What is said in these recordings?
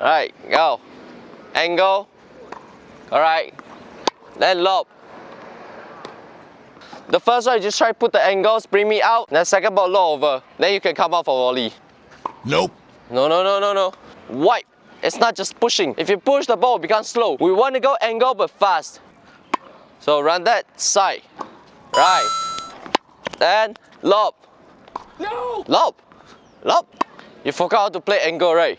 Alright, go. Angle. Alright. Then lob. The first one, you just try to put the angles, bring me out. Then second ball, low over. Then you can come out for volley. Nope. No, no, no, no, no. Wipe. It's not just pushing. If you push the ball, it becomes slow. We want to go angle but fast. So run that side. Right. Then lob. No. Lob. Lob. You forgot how to play angle, right?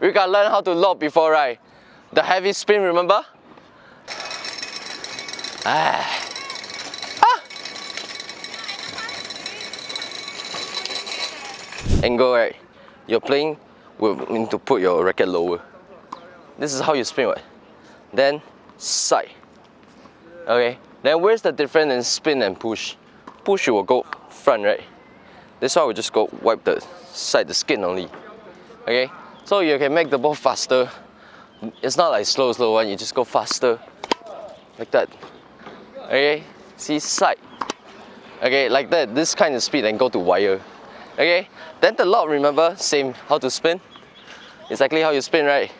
We gotta learn how to lob before, right? The heavy spin, remember? Ah. Ah. Angle, right? You're playing, we need to put your racket lower. This is how you spin, right? Then side. Okay. Then where's the difference in spin and push? Push you will go front, right? This one will just go wipe the side, the skin only. Okay. So you can make the ball faster. It's not like slow, slow one. You just go faster, like that. Okay. See side. Okay, like that. This kind of speed and go to wire. Okay. Then the lob, remember, same. How to spin? Exactly how you spin, right?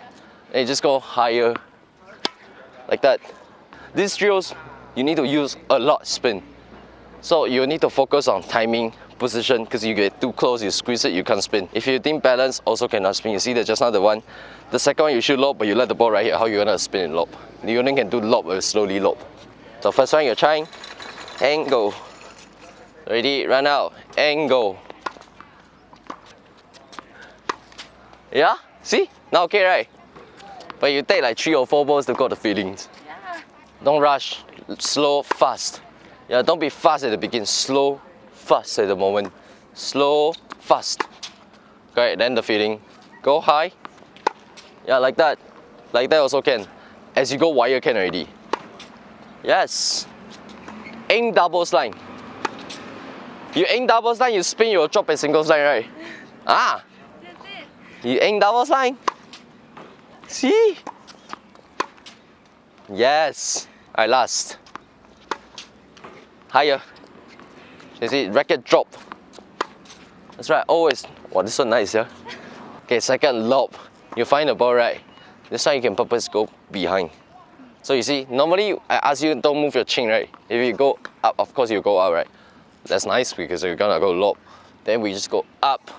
And you just go higher, like that. These drills, you need to use a lot spin. So you need to focus on timing, position, because you get too close, you squeeze it, you can't spin. If you think balance, also cannot spin. You see that just now the one. The second one you shoot lob, but you let the ball right here. How you gonna spin and lob? You only can do lob or slowly lob. So first one you're trying, and go. Ready, run out, and go. Yeah? See? Now okay, right? But you take like three or four balls to got the feelings. Yeah. Don't rush, slow, fast. Yeah, don't be fast at the beginning, slow, fast at the moment. Slow, fast. Okay, then the feeling. Go high. Yeah, like that. Like that also can. As you go wire can already. Yes. Aim double line. You aim double line, you spin, you'll drop a single line, right? Ah, you aim double line. See? Yes. I last. Higher. You see, racket drop. That's right, always. Wow, this one nice, yeah? Okay, second lob. You find the ball right. This time you can purpose go behind. So you see, normally I ask you don't move your chin, right? If you go up, of course you go up, right? That's nice because you're gonna go lob. Then we just go up,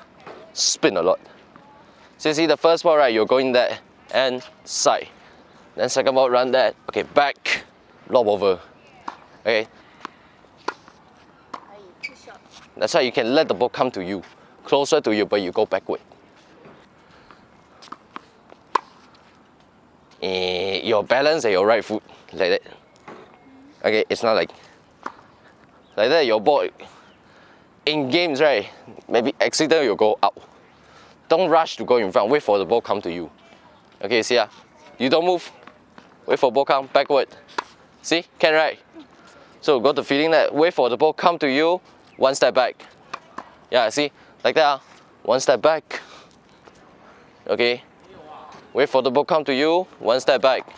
spin a lot. So you see the first ball, right? You're going there and side. Then second ball, run that. Okay, back, lob over. Okay. That's why you can let the ball come to you, closer to you, but you go backward. Eh, your balance and your right foot, like that. Okay, it's not like like that. Your ball in games, right? Maybe accident you go out. Don't rush to go in front. Wait for the ball come to you. Okay, see ya. You don't move. Wait for ball come backward. See, can right? So got the feeling that wait for the ball come to you, one step back. Yeah, see, like that. ah. One step back. Okay. Wait for the ball come to you, one step back.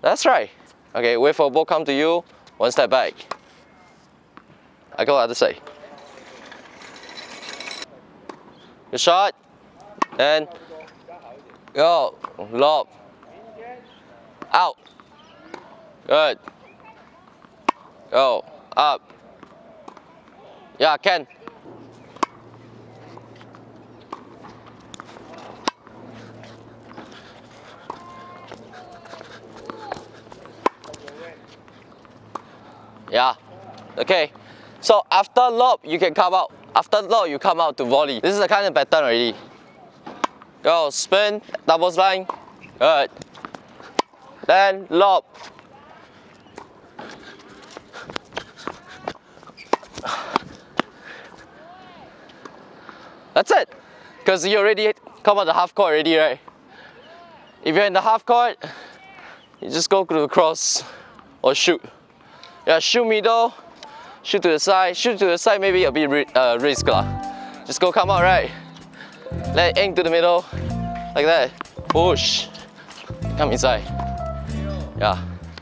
That's right. Okay, wait for ball come to you, one step back. I go other side. Good shot. And go. Lob. Out. Good. Go. Up. Yeah, can. Yeah. Okay. So after lob, you can come out. After lob, you come out to volley. This is the kind of pattern already. Go, spin, double line. Good. Then lob. That's it. Because you already come out the half court already, right? If you're in the half court, you just go to the cross or shoot. Yeah, shoot middle, shoot to the side, shoot to the side maybe a bit uh, risk lah. Just go come out right. Let aim to the middle, like that. Push, come inside. Yeah.